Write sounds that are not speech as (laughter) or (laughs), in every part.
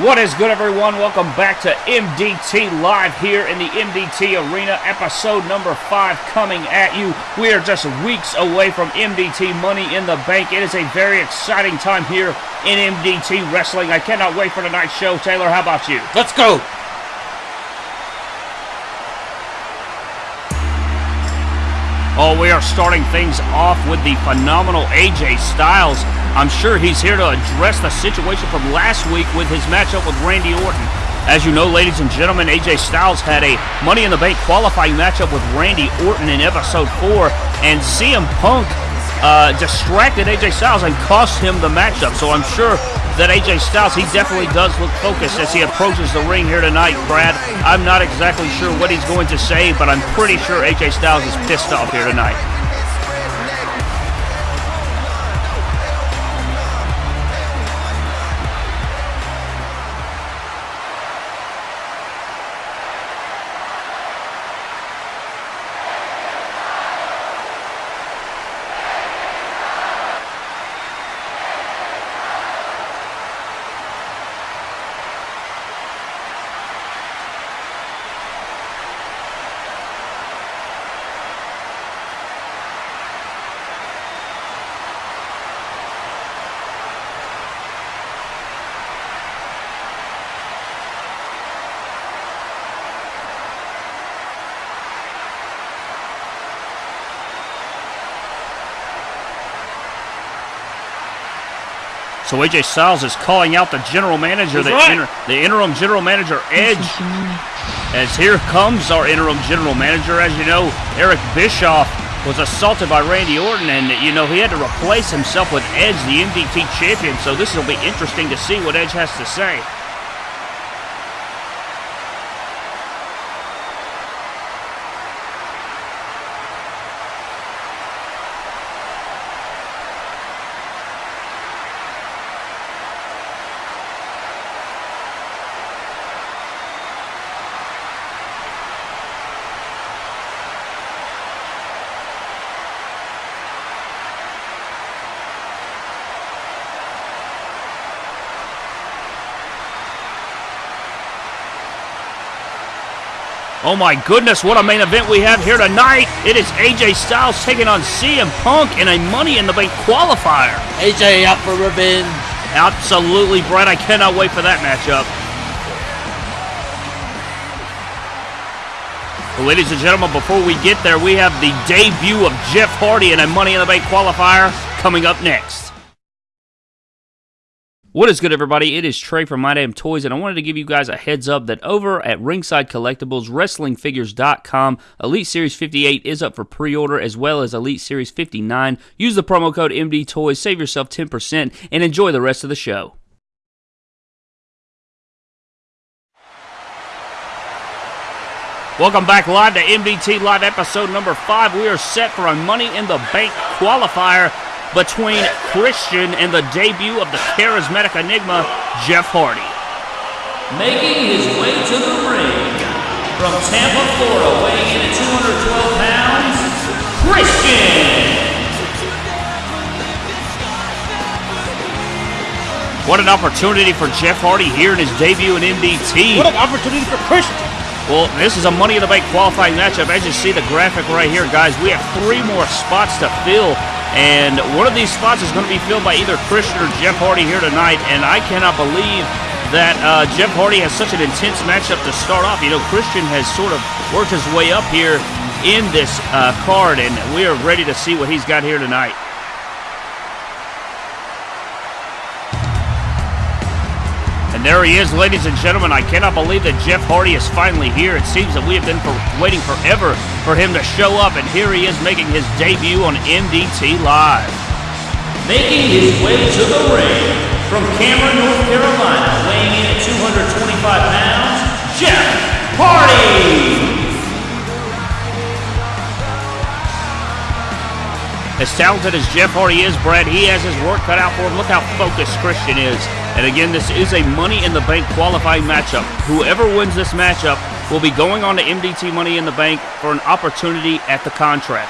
What is good, everyone? Welcome back to MDT Live here in the MDT Arena, episode number five coming at you. We are just weeks away from MDT Money in the Bank. It is a very exciting time here in MDT Wrestling. I cannot wait for tonight's show. Taylor, how about you? Let's go! Oh, we are starting things off with the phenomenal AJ Styles. I'm sure he's here to address the situation from last week with his matchup with Randy Orton. As you know, ladies and gentlemen, AJ Styles had a Money in the Bank qualifying matchup with Randy Orton in episode 4, and CM Punk uh, distracted AJ Styles and cost him the matchup. So I'm sure that AJ Styles, he definitely does look focused as he approaches the ring here tonight, Brad. I'm not exactly sure what he's going to say, but I'm pretty sure AJ Styles is pissed off here tonight. So AJ Styles is calling out the general manager, the, right. inter, the interim general manager, Edge. As here comes our interim general manager. As you know, Eric Bischoff was assaulted by Randy Orton, and you know he had to replace himself with Edge, the MDT champion. So this will be interesting to see what Edge has to say. Oh my goodness, what a main event we have here tonight. It is AJ Styles taking on CM Punk in a Money in the Bank qualifier. AJ out for revenge. Absolutely, Brett. I cannot wait for that matchup. Well, ladies and gentlemen, before we get there, we have the debut of Jeff Hardy in a Money in the Bank qualifier coming up next. What is good, everybody? It is Trey from My Damn Toys, and I wanted to give you guys a heads up that over at Ringside Collectibles, WrestlingFigures.com, Elite Series 58 is up for pre order as well as Elite Series 59. Use the promo code MD Toys, save yourself 10%, and enjoy the rest of the show. Welcome back live to MDT Live episode number 5. We are set for a Money in the Bank qualifier between Christian and the debut of the charismatic enigma, Jeff Hardy. Making his way to the ring from Tampa, Florida, weighing in at 212 pounds, Christian. What an opportunity for Jeff Hardy here in his debut in MDT. What an opportunity for Christian. Well, this is a Money in the Bank qualifying matchup. As you see the graphic right here, guys, we have three more spots to fill. And one of these spots is going to be filled by either Christian or Jeff Hardy here tonight. And I cannot believe that uh, Jeff Hardy has such an intense matchup to start off. You know, Christian has sort of worked his way up here in this uh, card, and we are ready to see what he's got here tonight. And there he is, ladies and gentlemen. I cannot believe that Jeff Hardy is finally here. It seems that we have been for waiting forever for him to show up, and here he is making his debut on MDT Live. Making his way to the ring from Cameron, North Carolina, weighing in at 225 pounds, Jeff Hardy. As talented as Jeff Hardy is, Brad, he has his work cut out for him. Look how focused Christian is. And again, this is a Money in the Bank qualifying matchup. Whoever wins this matchup will be going on to MDT Money in the Bank for an opportunity at the contract.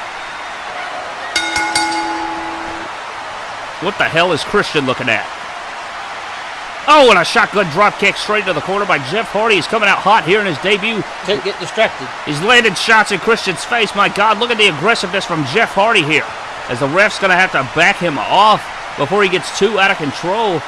What the hell is Christian looking at? Oh, and a shotgun drop kick straight into the corner by Jeff Hardy. He's coming out hot here in his debut. Can't get distracted. He's landed shots in Christian's face. My God, look at the aggressiveness from Jeff Hardy here. As the ref's going to have to back him off before he gets too out of control.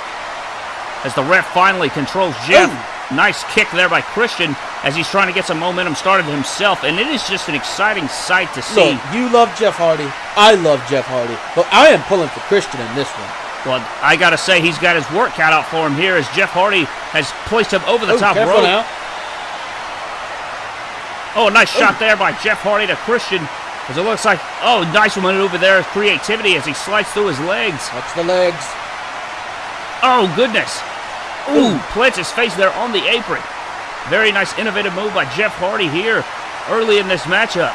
As the ref finally controls Jeff. Ooh. Nice kick there by Christian as he's trying to get some momentum started himself. And it is just an exciting sight to see. Look, you love Jeff Hardy. I love Jeff Hardy. But I am pulling for Christian in this one. Well, I got to say, he's got his work cut out for him here as Jeff Hardy has placed him over the Oh, top rope. now. Oh, a nice shot there by Jeff Hardy to Christian. As it looks like, oh, nice maneuver there, creativity as he slides through his legs. Watch the legs. Oh, goodness. Ooh, plants his face there on the apron. Very nice innovative move by Jeff Hardy here early in this matchup.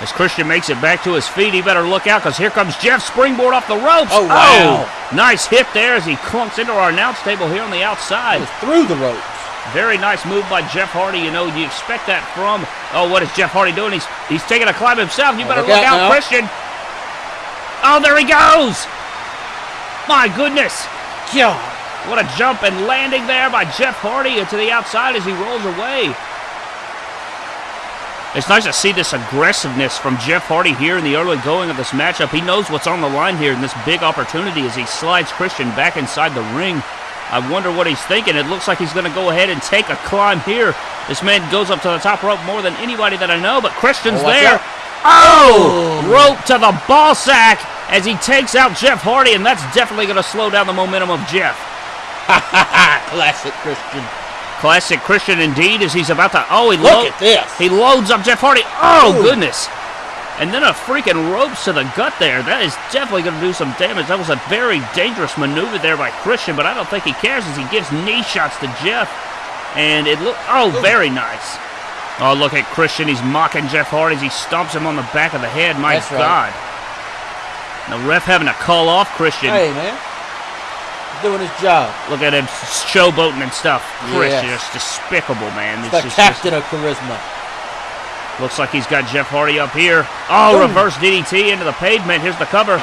As Christian makes it back to his feet, he better look out because here comes Jeff springboard off the ropes. Oh, wow. Oh, nice hit there as he clunks into our announce table here on the outside. Through the ropes. Very nice move by Jeff Hardy. You know, you expect that from. Oh, what is Jeff Hardy doing? He's he's taking a climb himself. You Oh, better look look out out. Christian. Oh, there he goes. My goodness. God. What a jump and landing there by Jeff Hardy into the outside as he rolls away. It's nice to see this aggressiveness from Jeff Hardy here in the early going of this matchup. He knows what's on the line here in this big opportunity as he slides Christian back inside the ring. I wonder what he's thinking. It looks like he's going to go ahead and take a climb here. This man goes up to the top rope more than anybody that I know, but Christian's Oh, there. out. Oh! oh! Rope to the ball sack as he takes out Jeff Hardy, and that's definitely going to slow down the momentum of Jeff. (laughs) Classic Christian. Classic Christian indeed as he's about to. Oh, he Look lo- at this. He loads up Jeff Hardy. Oh, Ooh. goodness. And then a freaking ropes to the gut there. That is definitely going to do some damage. That was a very dangerous maneuver there by Christian, but I don't think he cares as he gives knee shots to Jeff. And it look. Oh, very nice. Oh, look at Christian. He's mocking Jeff Hardy as he stomps him on the back of the head. My That's right. God. The ref having to call off Christian. Hey, man. Doing his job. Look at him showboating and stuff. Christian Yes. is despicable, man. It's The just- captain of charisma. Looks like he's got Jeff Hardy up here. Oh, Ooh. reverse DDT into the pavement. Here's the cover.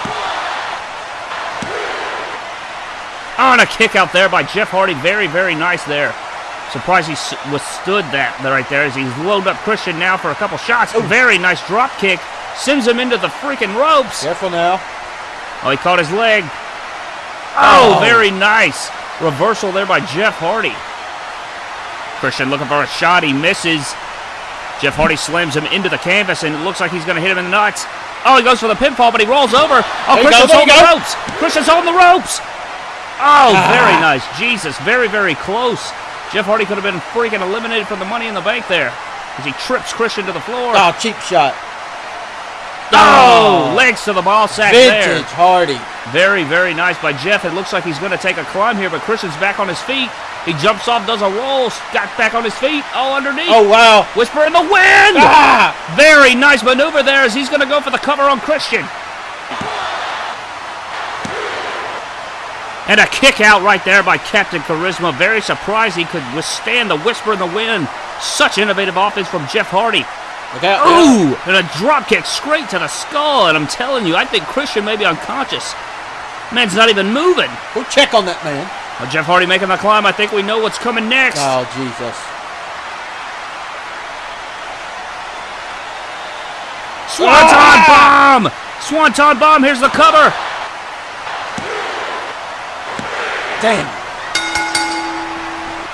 Oh, and a kick out there by Jeff Hardy. Very, very nice there. Surprised he withstood that right there as he's loaded up Christian now for a couple shots. Very nice drop kick. Sends him into the freaking ropes. Careful now. Oh, he caught his leg. Oh, Oh. very nice. Reversal there by Jeff Hardy. Christian looking for a shot. He misses. Jeff Hardy slams him into the canvas, and it looks like he's going to hit him in the nuts. Oh, he goes for the pinfall, but he rolls over. Oh, There Christian's on the ropes. Christian's holding the ropes. Oh, Ah. very nice. Jesus, very, very close. Jeff Hardy could have been freaking eliminated from the Money in the Bank there as he trips Christian to the floor. Oh, cheap shot. Oh, Oh. legs to the ball sack there. Vintage Hardy. Very, very nice by Jeff. It looks like he's going to take a climb here, but Christian's back on his feet. He jumps off, does a roll, got back on his feet. Oh, underneath. Oh, wow. Whisper in the wind. Ah! Very nice maneuver there as he's going to go for the cover on Christian. And a kick out right there by Captain Charisma. Very surprised he could withstand the whisper in the wind. Such innovative offense from Jeff Hardy. Out. Ooh, and a drop kick straight to the skull. And I'm telling you, I think Christian may be unconscious. Man's not even moving. We'll check on that man. Well, Jeff Hardy making the climb. I think we know what's coming next. Oh, Jesus. Swanton Ah! bomb! Swanton bomb. Here's the cover. Damn.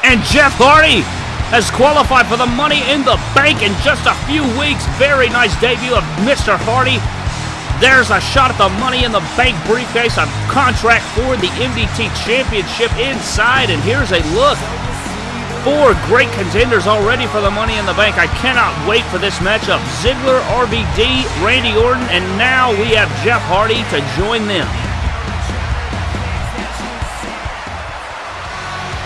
And Jeff Hardy has qualified for the Money in the Bank in just a few weeks. Very nice debut of Mr. Hardy. There's a shot at the Money in the Bank briefcase, a contract for the MDT Championship inside. And here's a look. Four great contenders already for the Money in the Bank. I cannot wait for this matchup. Ziggler, RVD, Randy Orton, and now we have Jeff Hardy to join them.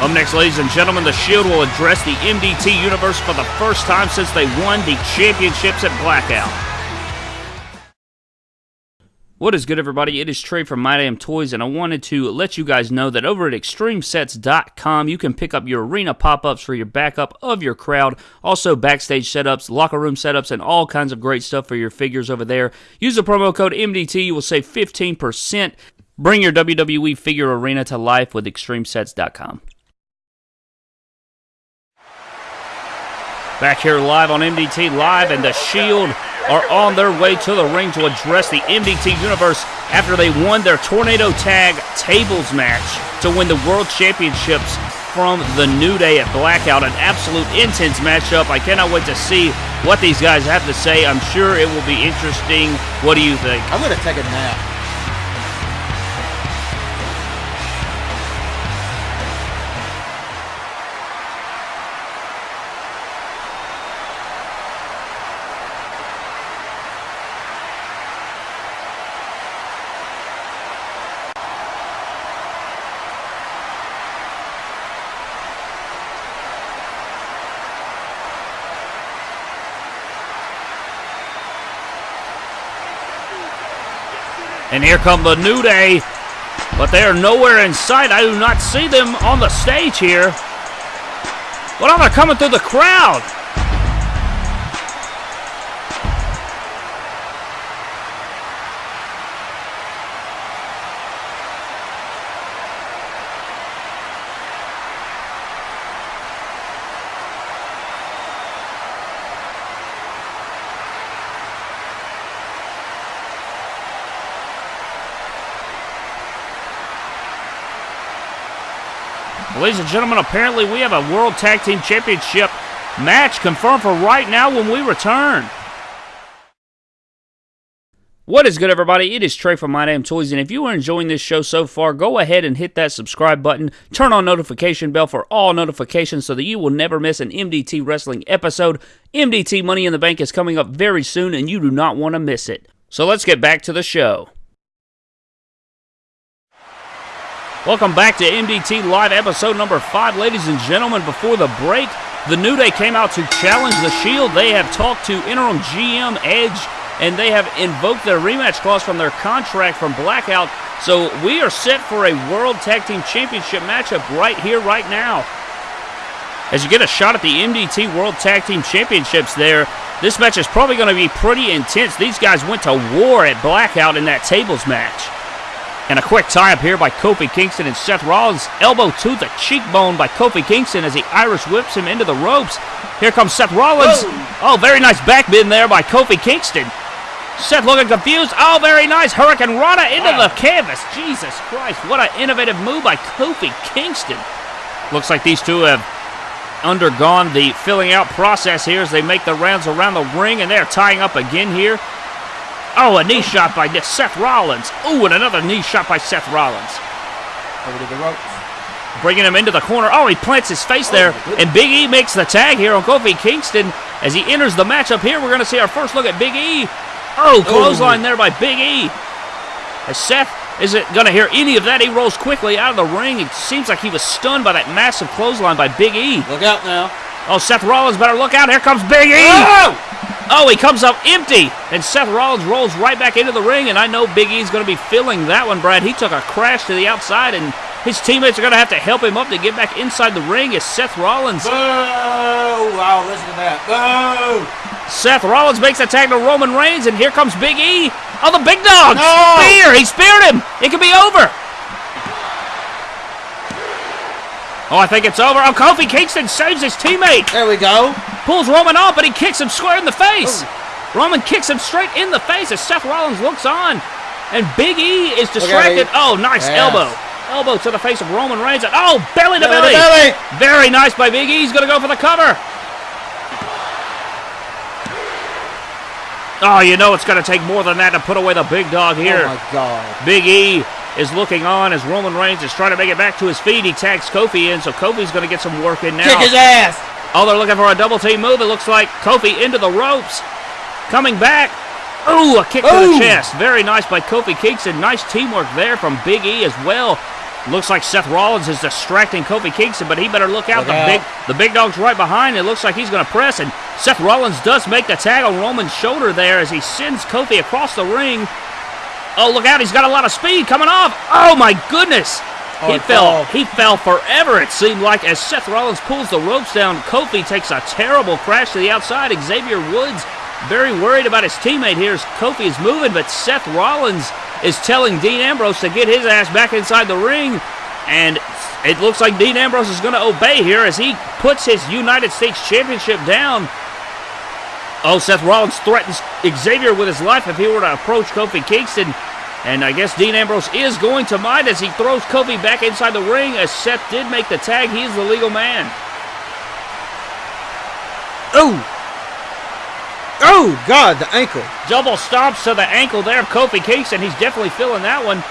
Up next, ladies and gentlemen, the Shield will address the MDT Universe for the first time since they won the championships at Blackout. What is good, everybody? It is Trey from My Damn Toys, and I wanted to let you guys know that over at ExtremeSets.com, you can pick up your arena pop ups for your backup of your crowd, also backstage setups, locker room setups, and all kinds of great stuff for your figures over there. Use the promo code MDT, you will save 15%. Bring your WWE figure arena to life with ExtremeSets.com. Back here live on MDT Live, and the Shield are on their way to the ring to address the MDT Universe after they won their Tornado Tag Tables match to win the World Championships from the New Day at Blackout. An absolute intense matchup. I cannot wait to see what these guys have to say. I'm sure it will be interesting. What do you think? I'm gonna take a nap. And here come the New Day. But they are nowhere in sight. I do not see them on the stage here. But oh, they're coming through the crowd. Ladies and gentlemen, apparently we have a World Tag Team Championship match confirmed for right now when we return. What is good, everybody? It is Trey from My Damn Toys, and if you are enjoying this show so far, go ahead and hit that subscribe button. Turn on notification bell for all notifications so that you will never miss an MDT Wrestling episode. MDT Money in the Bank is coming up very soon, and you do not want to miss it. So let's get back to the show. Welcome back to MDT Live episode number five, ladies and gentlemen. Before the break, the New Day came out to challenge the Shield. They have talked to interim GM Edge, and they have invoked their rematch clause from their contract from Blackout. So we are set for a World Tag Team Championship matchup right here, right now. As you get a shot at the MDT World Tag Team Championships there, this match is probably going to be pretty intense. These guys went to war at Blackout in that tables match. And a quick tie up here by Kofi Kingston and Seth Rollins. Elbow to the cheekbone by Kofi Kingston as he Irish whips him into the ropes. Here comes Seth Rollins. Whoa. Oh, very nice back bend there by Kofi Kingston. Seth looking confused. Oh, very nice. Hurricanrana into wow. the canvas. Jesus Christ. What an innovative move by Kofi Kingston. Looks like these two have undergone the filling out process here as they make the rounds around the ring, and they're tying up again here. Oh, a knee shot by Seth Rollins. Oh, and another knee shot by Seth Rollins. Over to the ropes. Bringing him into the corner. Oh, he plants his face there. Oh, and Big E makes the tag here on Kofi Kingston. As he enters the matchup here, we're going to see our first look at Big E. Oh, oh, clothesline there by Big E. As Seth isn't going to hear any of that, he rolls quickly out of the ring. It seems like he was stunned by that massive clothesline by Big E. Look out now. Oh, Seth Rollins better look out. Here comes Big E. Oh! Oh, he comes up empty, and Seth Rollins rolls right back into the ring, and I know Big E's going to be filling that one, Brad. He took a crash to the outside, and his teammates are going to have to help him up to get back inside the ring as Seth Rollins. Boo! Wow, listen to that. Boo! Seth Rollins makes a tag to Roman Reigns, and here comes Big E. Oh, the big dog! No! Spear! He speared him! It could be over! Oh, I think it's over. Oh, Kofi Kingston saves his teammate. There we go. Pulls Roman off, but he kicks him square in the face. Ooh. Roman kicks him straight in the face as Seth Rollins looks on. And Big E is distracted. Oh, nice yes. elbow. Elbow to the face of Roman Reigns. Oh, belly to belly. belly. belly. Very nice by Big E. He's going to go for the cover. Oh, you know it's going to take more than that to put away the big dog here. Oh, my God. Big E is looking on as Roman Reigns is trying to make it back to his feet. He tags Kofi in, so Kofi's going to get some work in now. Kick his ass. Oh, they're looking for a double team move. It looks like Kofi into the ropes. Coming back. Ooh, a kick Ooh. to the chest. Very nice by Kofi Kingston. Nice teamwork there from Big E as well. Looks like Seth Rollins is distracting Kofi Kingston, but he better look out. Look the out. big the big dog's right behind. It looks like he's going to press, and Seth Rollins does make the tag on Roman's shoulder there as he sends Kofi across the ring. Oh, look out. He's got a lot of speed coming off. Oh, my goodness. Oh, he fell. He fell forever, it seemed like, as Seth Rollins pulls the ropes down. Kofi takes a terrible crash to the outside. Xavier Woods very worried about his teammate here as Kofi is moving, but Seth Rollins is telling Dean Ambrose to get his ass back inside the ring. And it looks like Dean Ambrose is going to obey here as he puts his United States Championship down. Oh, Seth Rollins threatens Xavier with his life if he were to approach Kofi Kingston. And I guess Dean Ambrose is going to mind as he throws Kofi back inside the ring as Seth did make the tag. He is the legal man. Oh! Oh, God, the ankle. Double stomps to the ankle there of Kofi Kingston. He's definitely feeling that one.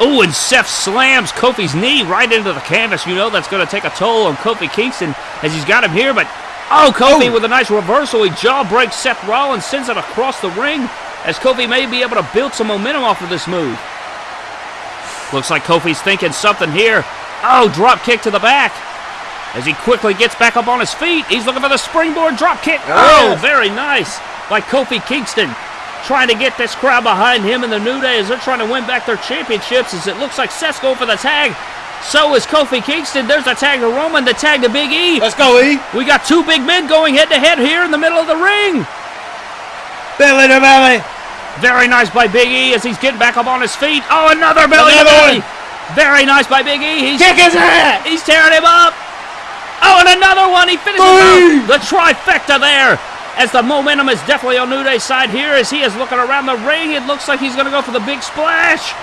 Oh, and Seth slams Kofi's knee right into the canvas. You know that's going to take a toll on Kofi Kingston as he's got him here. But, oh, Kofi Oh. with a nice reversal. He jaw breaks Seth Rollins, sends it across the ring as Kofi may be able to build some momentum off of this move. Looks like Kofi's thinking something here. Oh, drop kick to the back. As he quickly gets back up on his feet, he's looking for the springboard drop kick. Oh, Yes. Oh, very nice by Kofi Kingston. Trying to get this crowd behind him in the New Day as they're trying to win back their championships. As it looks like Seth's going for the tag. So is Kofi Kingston. There's a tag to Roman, the tag to Big E. Let's go, E. We got two big men going head to head here in the middle of the ring. Belly to belly. Very nice by Big E as he's getting back up on his feet. Oh, another belly to Another belly. Very nice by Big E. He's Kick his ass. He's tearing him up. Oh, and another one. He finishes Boom. out the trifecta there. As the momentum is definitely on New Day's side here, as he is looking around the ring, it looks like he's going to go for the big splash.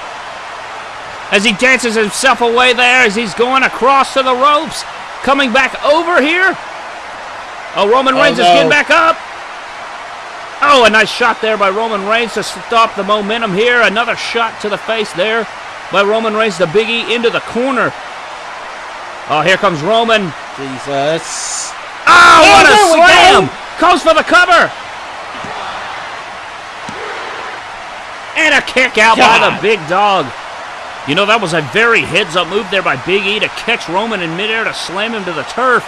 As he dances himself away there, as he's going across to the ropes, coming back over here. Oh, Roman Oh, Reigns is oh, getting back up. Oh, a nice shot there by Roman Reigns to stop the momentum here. Another shot to the face there by Roman Reigns, the biggie into the corner. Oh, here comes Roman. Jesus. Oh, what a there we go. slam! Goes for the cover. And a kick out by the big dog. You know, that was a very heads up move there by Big E to catch Roman in midair to slam him to the turf.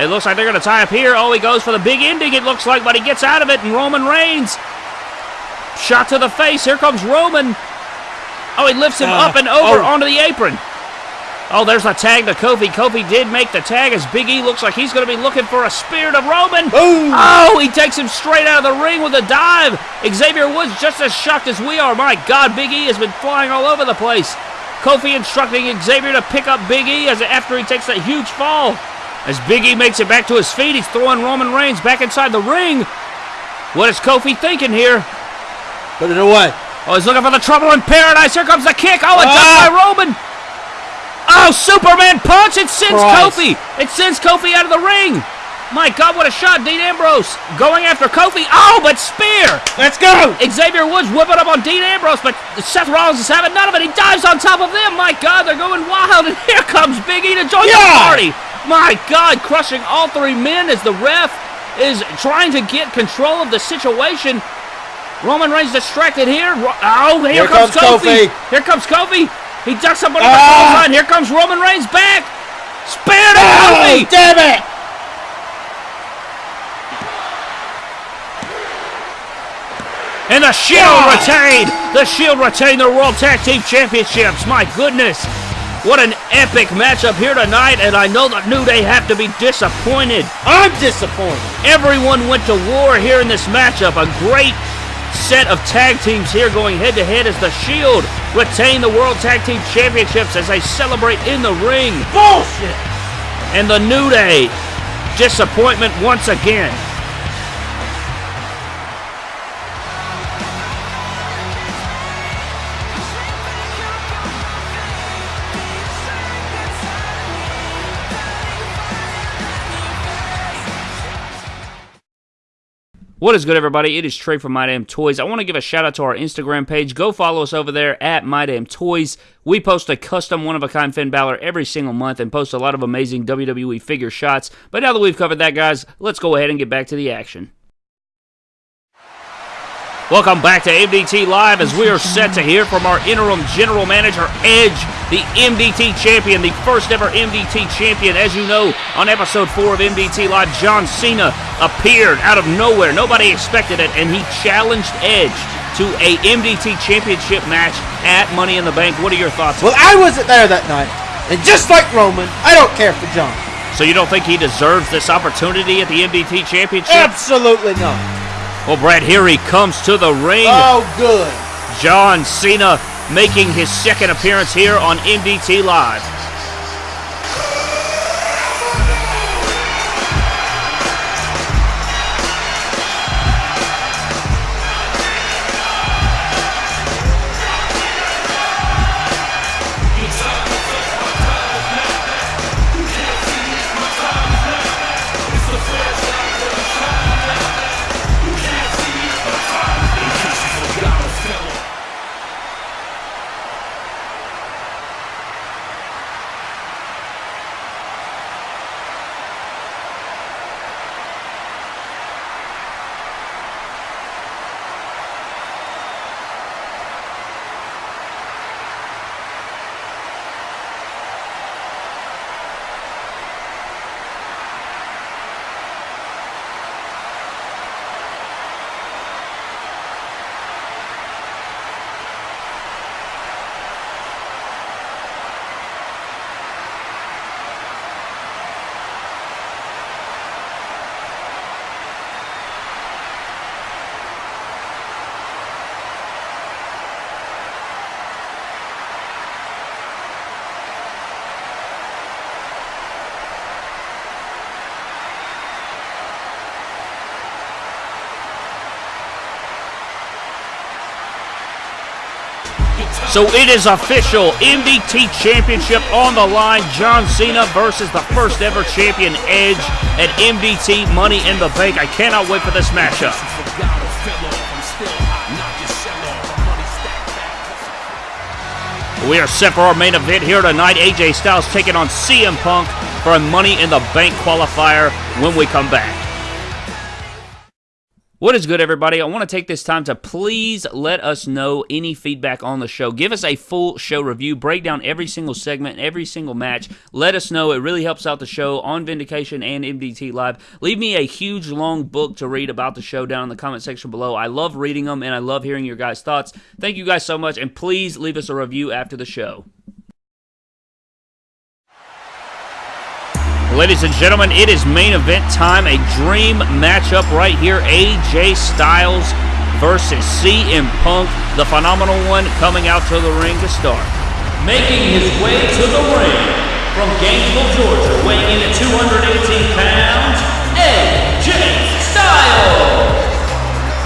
It looks like they're going to tie up here. Oh, he goes for the big ending, it looks like, but he gets out of it, and Roman Reigns. Shot to the face. Here comes Roman. Oh, he lifts him Uh, up and over oh. onto the apron. Oh, there's a tag to Kofi. Kofi did make the tag as Big E looks like he's going to be looking for a spear to Roman. Boom. Oh, he takes him straight out of the ring with a dive. Xavier Woods just as shocked as we are. My God, Big E has been flying all over the place. Kofi instructing Xavier to pick up Big E as after he takes that huge fall. As Big E makes it back to his feet, he's throwing Roman Reigns back inside the ring. What is Kofi thinking here? Put it away. Oh, he's looking for the trouble in paradise. Here comes the kick. Oh, a Ah! by Roman. Oh, Superman punch. It sends Christ. Kofi. It sends Kofi out of the ring. My God, what a shot. Dean Ambrose going after Kofi. Oh, but spear. Let's go. Xavier Woods whipping up on Dean Ambrose, but Seth Rollins is having none of it. He dives on top of them. My God, they're going wild. And here comes Big E to join the party. My God, crushing all three men as the ref is trying to get control of the situation. Roman Reigns distracted here. Oh, here, Here comes, comes Kofi. Kofi. Here comes Kofi. He ducks up under the Ah. clothesline. Here comes Roman Reigns back. Spear to Oh, Kofi. damn it. And the Shield retained. The Shield retained the World Tag Team Championships. My goodness. What an epic matchup here tonight, and I know that New Day have to be disappointed. I'm disappointed. Everyone went to war here in this matchup. A great set of tag teams here going head to head as the Shield retain the World Tag Team Championships as they celebrate in the ring. Bullshit. And the New Day, disappointment once again. What is good, everybody? It is Trey from My Damn Toys. I want to give a shout out to our Instagram page. Go follow us over there at My Damn Toys. We post a custom one of a kind Finn Balor every single month and post a lot of amazing WWE figure shots. But now that we've covered that, guys, let's go ahead and get back to the action. Welcome back to MDT Live as we are set to hear from our interim general manager, Edge, the MDT champion, the first ever MDT champion. As you know, on episode 4 of MDT Live, John Cena appeared out of nowhere. Nobody expected it, and he challenged Edge to a MDT championship match at Money in the Bank. What are your thoughts? Well, I wasn't there that night. And just like Roman, I don't care for John. So you don't think he deserves this opportunity at the MDT championship? Absolutely not. Well, Brad, here he comes to the ring. Oh, good. John Cena making his second appearance here on MDT Live. So it is official. MDT Championship on the line. John Cena versus the first ever champion Edge at MDT Money in the Bank. I cannot wait for this matchup. We are set for our main event here tonight. AJ Styles taking on CM Punk for a Money in the Bank qualifier when we come back. What is good, everybody? I want to take this time to please let us know any feedback on the show. Give us a full show review, break down every single segment, every single match. Let us know. It really helps out the show on Vindication and MDT Live. Leave me a huge, long book to read about the show down in the comment section below. I love reading them and I love hearing your guys' thoughts. Thank you guys so much, and please leave us a review after the show. Ladies and gentlemen, it is main event time. A dream matchup right here. AJ Styles versus CM Punk. The phenomenal one coming out to the ring to start. Making his way to the ring from Gainesville, Georgia, weighing in at 218 pounds, AJ.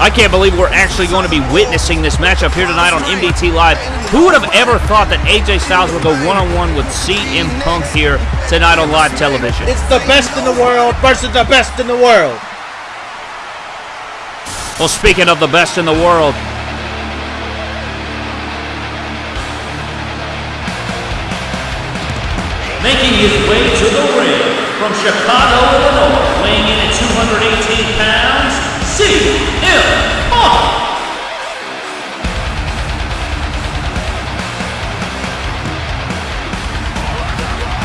I can't believe we're actually going to be witnessing this matchup here tonight on MDT Live. Who would have ever thought that AJ Styles would go one-on-one with CM Punk here tonight on live television? It's the best in the world versus the best in the world. Well, speaking of the best in the world, Making his way to the ring from Chicago, Illinois, weighing in at 218 pounds.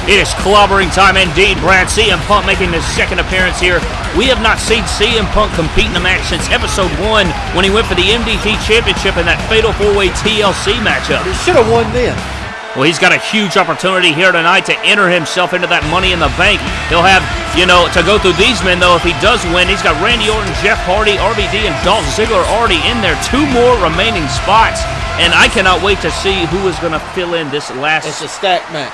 It is clobbering time indeed, Brad. CM Punk making his second appearance here. We have not seen CM Punk compete in a match since episode one when he went for the MDT Championship in that Fatal 4-Way TLC matchup. He should have won then. Well, he's got a huge opportunity here tonight to enter himself into that money in the bank. He'll have, you know, to go through these men, though, if he does win. He's got Randy Orton, Jeff Hardy, RVD, and Dolph Ziggler already in there. Two more remaining spots. And I cannot wait to see who is going to fill in this last. It's a stack match.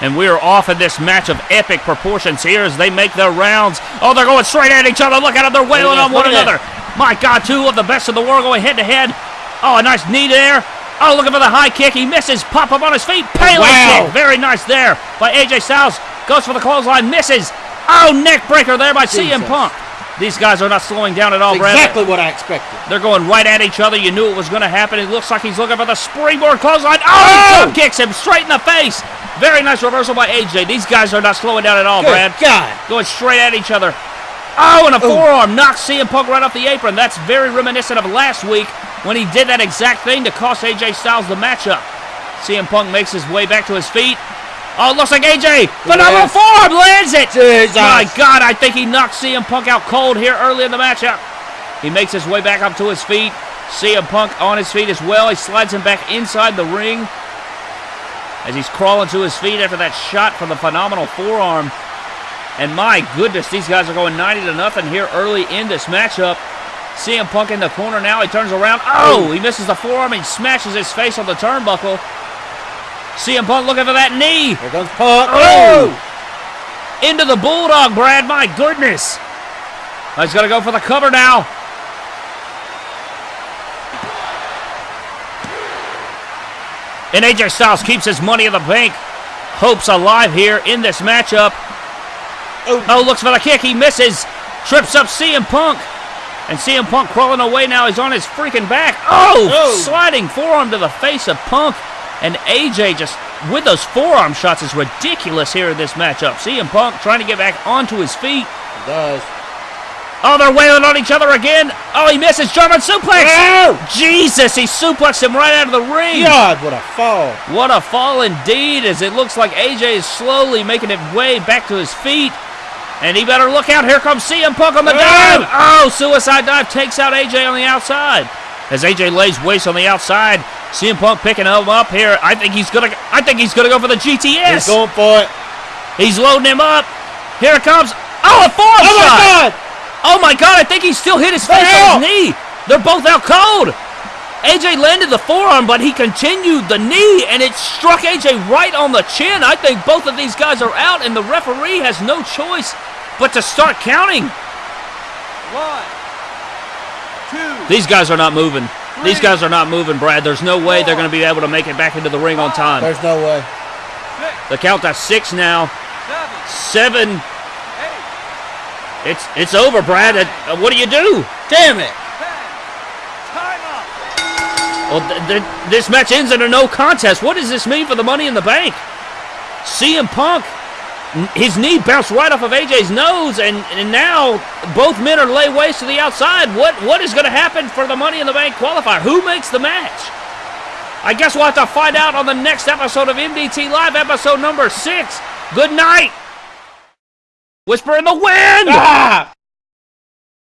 And we are off in this match of epic proportions here as they make their rounds. Oh, they're going straight at each other. Look at them. They're wailing on one another. My God, two of the best in the world going head to head. Oh, a nice knee there. Oh, looking for the high kick. He misses. Pop up on his feet. Pele Wow. kick. Very nice there by AJ Styles. Goes for the clothesline. Misses. Oh, neck breaker there by CM Jesus. Punk. These guys are not slowing down at all, Brad. exactly what I expected. They're going right at each other. You knew it was going to happen. It looks like he's looking for the springboard clothesline. Oh, Oh! he kicks him straight in the face. Very nice reversal by AJ. These guys are not slowing down at all, Good Brad. God. Going straight at each other. Oh, and a forearm knocks CM Punk right off the apron. That's very reminiscent of last week when he did that exact thing to cost AJ Styles the matchup. CM Punk makes his way back to his feet. Oh, it looks like AJ. Phenomenal Yes. forearm lands it. Jesus. My God, I think he knocked CM Punk out cold here early in the matchup. He makes his way back up to his feet. CM Punk on his feet as well. He slides him back inside the ring as he's crawling to his feet after that shot from the phenomenal forearm. And my goodness, these guys are going 90 to nothing here early in this matchup. CM Punk in the corner now. He turns around. Oh, he misses the forearm and smashes his face on the turnbuckle. CM Punk looking for that knee. Here comes Punk. Oh! oh! Into the Bulldog, Brad. My goodness. He's going to go for the cover now. And AJ Styles keeps his money in the bank. Hopes alive here in this matchup. Oh. Oh, looks for the kick. He misses. Trips up CM Punk. And CM Punk crawling away now. He's on his freaking back. Oh! Oh. Sliding forearm to the face of Punk. And AJ just with those forearm shots is ridiculous here in this matchup. CM Punk trying to get back onto his feet. It does. Oh, they're wailing on each other again. Oh, he misses German suplex. Ow! Jesus, he suplexed him right out of the ring. God, what a fall. What a fall indeed, as it looks like AJ is slowly making it way back to his feet. And he better look out. Here comes CM Punk on the dive. Oh, suicide dive takes out AJ on the outside. As AJ lays waste on the outside, CM Punk picking him up here. I think he's gonna. I think he's gonna go for the GTS. He's going for it. He's loading him up. Here it comes. Oh, a forearm Oh shot. my God! Oh my god, I think he still hit his face hell? on his knee. They're both out cold. AJ landed the forearm, but he continued the knee, and it struck AJ right on the chin. I think both of these guys are out, and the referee has no choice but to start counting. One, two, These guys are not moving. These guys are not moving, Brad. There's no way they're going to be able to make it back into the ring on time. There's no way. six, The count to six now. seven, Seven. It's it's over, Brad. Uh, uh, what do you do? Damn it. ten. Time up. Well, th- th- this match ends in a no contest. What does this mean for the Money in the Bank? CM Punk, his knee bounced right off of AJ's nose, and, and now both men are lay waste to the outside. What what is going to happen for the Money in the Bank qualifier? Who makes the match? I guess we'll have to find out on the next episode of MDT Live, episode number six. Good night. Whisper in the wind. Ah!